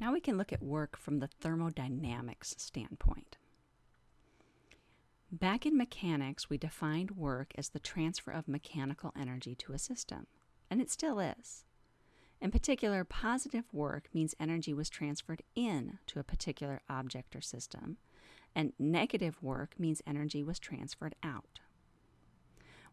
Now we can look at work from the thermodynamics standpoint. Back in mechanics, we defined work as the transfer of mechanical energy to a system, and it still is. In particular, positive work means energy was transferred in to a particular object or system, and negative work means energy was transferred out.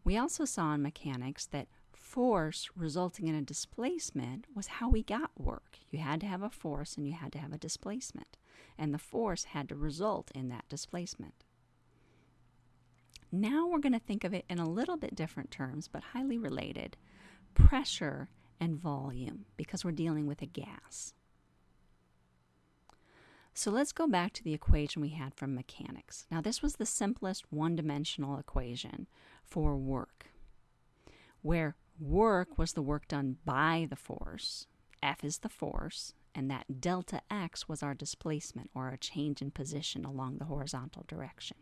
We also saw in mechanics that force resulting in a displacement was how we got work. You had to have a force and you had to have a displacement, and the force had to result in that displacement. Now we're going to think of it in a little bit different terms, but highly related pressure and volume, because we're dealing with a gas. So let's go back to the equation we had from mechanics. Now, this was the simplest one dimensional equation for work, where work was the work done by the force, F is the force, and that delta x was our displacement or a change in position along the horizontal direction.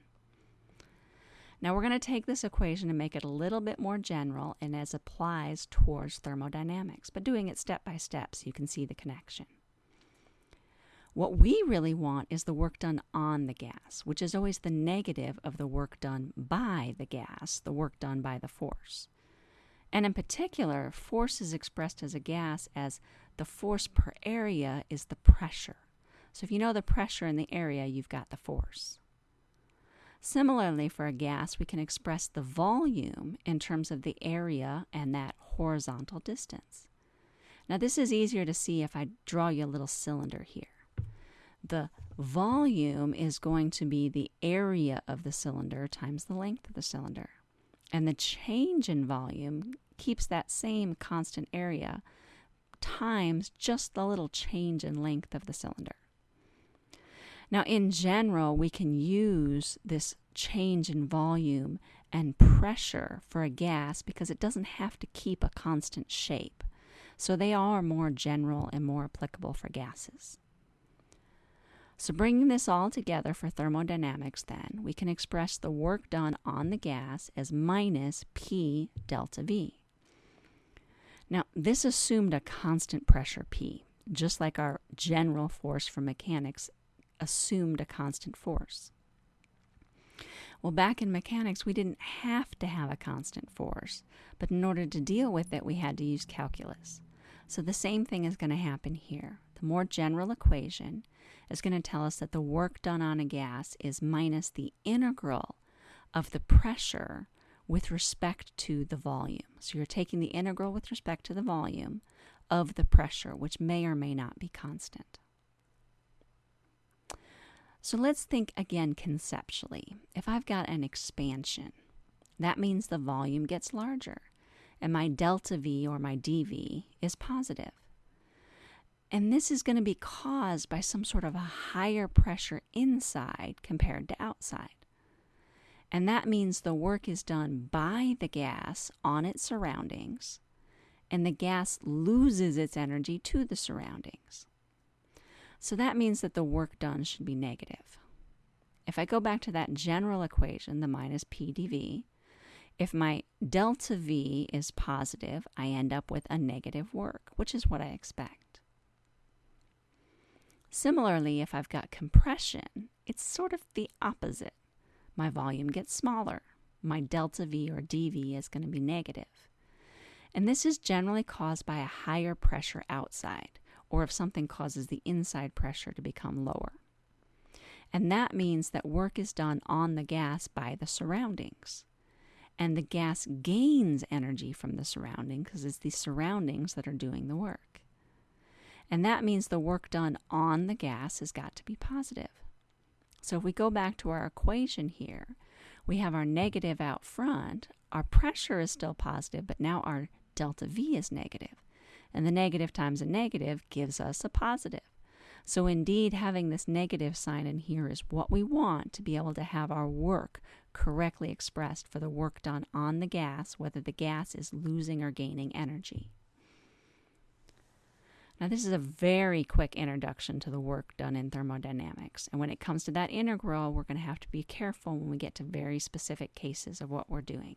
Now we're going to take this equation and make it a little bit more general and as applies towards thermodynamics, but doing it step by step so you can see the connection. What we really want is the work done on the gas, which is always the negative of the work done by the gas, the work done by the force. And in particular, force is expressed as a gas as the force per area is the pressure. So if you know the pressure in the area, you've got the force. Similarly, for a gas, we can express the volume in terms of the area and that horizontal distance. Now, this is easier to see if I draw you a little cylinder here. The volume is going to be the area of the cylinder times the length of the cylinder. And the change in volume keeps that same constant area times just the little change in length of the cylinder. Now, in general, we can use this change in volume and pressure for a gas because it doesn't have to keep a constant shape. So they are more general and more applicable for gases. So, bringing this all together for thermodynamics, then, we can express the work done on the gas as minus P delta V. Now, this assumed a constant pressure P, just like our general force for mechanics assumed a constant force. Well, back in mechanics, we didn't have to have a constant force, but in order to deal with it, we had to use calculus. So the same thing is going to happen here. The more general equation is going to tell us that the work done on a gas is minus the integral of the pressure with respect to the volume. So you're taking the integral with respect to the volume of the pressure, which may or may not be constant. So let's think again conceptually. If I've got an expansion, that means the volume gets larger, and my delta V or my dV is positive. And this is going to be caused by some sort of a higher pressure inside compared to outside. And that means the work is done by the gas on its surroundings, and the gas loses its energy to the surroundings. So that means that the work done should be negative. If I go back to that general equation, the minus p dv, if my delta v is positive, I end up with a negative work, which is what I expect. Similarly, if I've got compression, it's sort of the opposite. My volume gets smaller. My delta v or dv is going to be negative. And this is generally caused by a higher pressure outside or if something causes the inside pressure to become lower. And that means that work is done on the gas by the surroundings. And the gas gains energy from the surrounding because it's the surroundings that are doing the work. And that means the work done on the gas has got to be positive. So if we go back to our equation here, we have our negative out front. Our pressure is still positive, but now our delta V is negative and the negative times a negative gives us a positive. So, indeed, having this negative sign in here is what we want to be able to have our work correctly expressed for the work done on the gas, whether the gas is losing or gaining energy. Now, this is a very quick introduction to the work done in thermodynamics. And when it comes to that integral, we're going to have to be careful when we get to very specific cases of what we're doing.